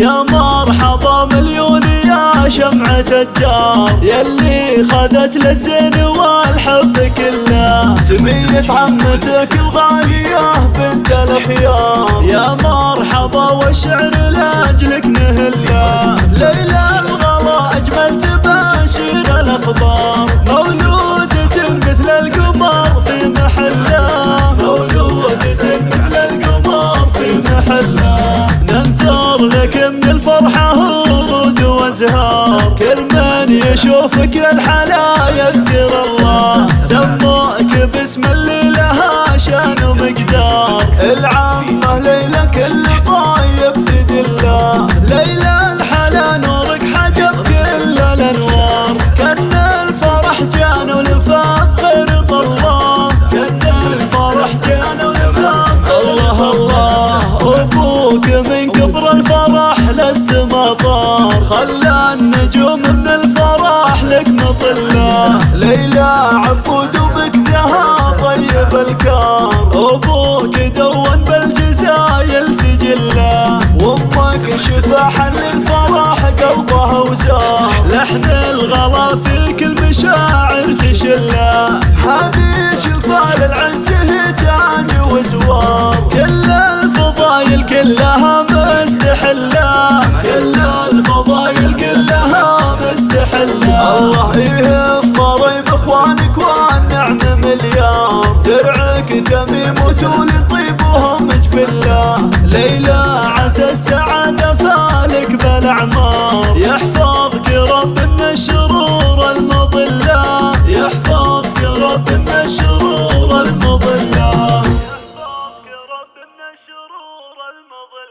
يا مرحبا مليون يا شمعة الدار. يلي خذت للزين والحب كله. سمية عمتك الغالية بنت الخيار يا مرحبا والشعر يشوفك الحلا يذكر الله. سموك باسم اللي لها شان ومقدار. العمة ليلى كل طايب تدله ليلى الحلا نورك حجب كل الأنوار. كأن الفرح جان ولفاف غير طلاب كأن الفرح جان ولفاف الله الله أبوك من كبر الفرح للسما طار. خلى النجوم وبك زها طيب الكار أبوك دون بالجزايل سجله وأمك شفاح للفرح قلبها وزار. لحن الغلا في كل مشاعر تشله هذه شفا للعز تاج وزوار. كل الفضايل كلها مستحلة. كل شرور المظلم